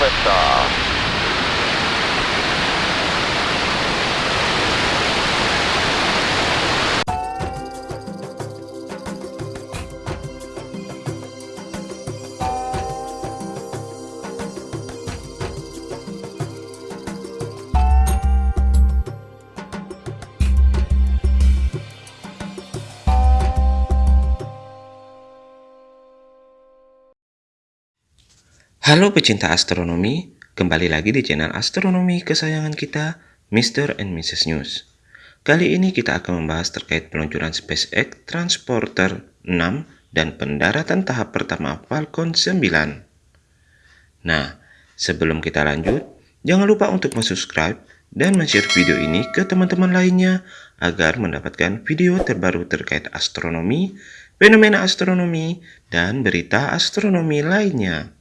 liftoff. Halo pecinta astronomi, kembali lagi di channel astronomi kesayangan kita, Mr. and Mrs. News. Kali ini kita akan membahas terkait peluncuran SpaceX Transporter 6 dan pendaratan tahap pertama Falcon 9. Nah, sebelum kita lanjut, jangan lupa untuk subscribe dan share video ini ke teman-teman lainnya agar mendapatkan video terbaru terkait astronomi, fenomena astronomi, dan berita astronomi lainnya.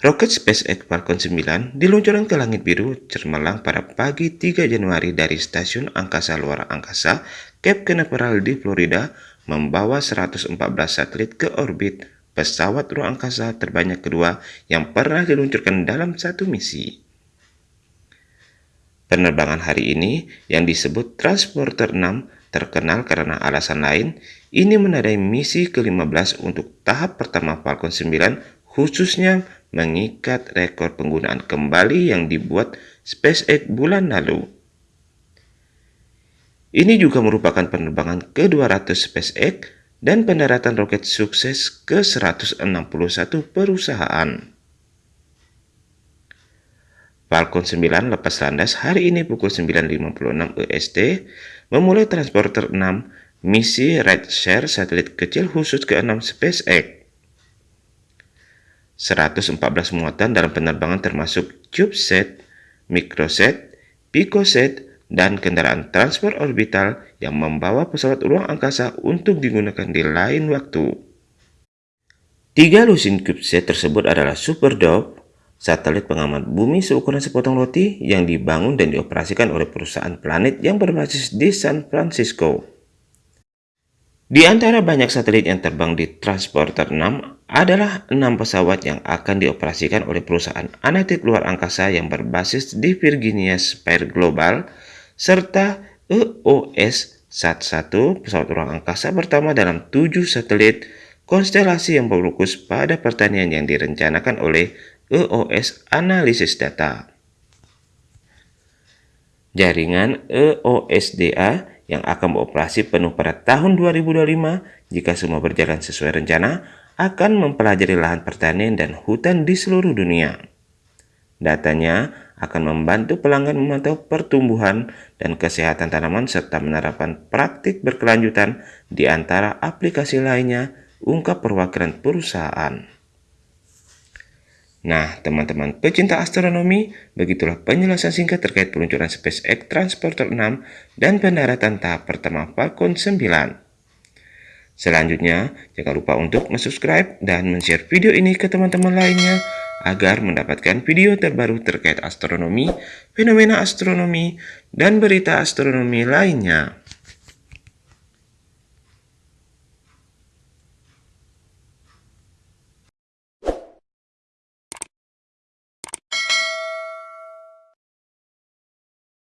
Roket SpaceX Falcon 9 diluncurkan ke langit biru cermelang pada pagi 3 Januari dari Stasiun Angkasa Luar Angkasa Cape Canaveral di Florida membawa 114 satelit ke orbit pesawat ruang angkasa terbanyak kedua yang pernah diluncurkan dalam satu misi. Penerbangan hari ini yang disebut Transporter 6 terkenal karena alasan lain, ini menandai misi ke-15 untuk tahap pertama Falcon 9 khususnya mengikat rekor penggunaan kembali yang dibuat SpaceX bulan lalu. Ini juga merupakan penerbangan ke-200 SpaceX dan pendaratan roket sukses ke-161 perusahaan. Falcon 9 lepas landas hari ini pukul 9.56 EST memulai Transporter 6 misi Red Share satelit kecil khusus ke-6 SpaceX. 114 muatan dalam penerbangan termasuk CubeSat, Microset, PicoSat, dan kendaraan transport orbital yang membawa pesawat ruang angkasa untuk digunakan di lain waktu. Tiga lusin CubeSat tersebut adalah Super Dove, satelit pengamat bumi seukuran sepotong roti yang dibangun dan dioperasikan oleh perusahaan planet yang berbasis di San Francisco. Di antara banyak satelit yang terbang di Transporter 6 adalah enam pesawat yang akan dioperasikan oleh perusahaan analitik luar angkasa yang berbasis di Virginia Spire Global, serta EOS SAT-1 pesawat ruang angkasa pertama dalam tujuh satelit konstelasi yang berfokus pada pertanian yang direncanakan oleh EOS Analisis Data. Jaringan EOSDA yang akan beroperasi penuh pada tahun 2025 jika semua berjalan sesuai rencana akan mempelajari lahan pertanian dan hutan di seluruh dunia. Datanya akan membantu pelanggan memantau pertumbuhan dan kesehatan tanaman serta menerapkan praktik berkelanjutan di antara aplikasi lainnya, ungkap perwakilan perusahaan. Nah, teman-teman pecinta astronomi, begitulah penjelasan singkat terkait peluncuran SpaceX Transporter 6 dan pendaratan tahap pertama Falcon 9. Selanjutnya, jangan lupa untuk subscribe dan share video ini ke teman-teman lainnya agar mendapatkan video terbaru terkait astronomi, fenomena astronomi, dan berita astronomi lainnya.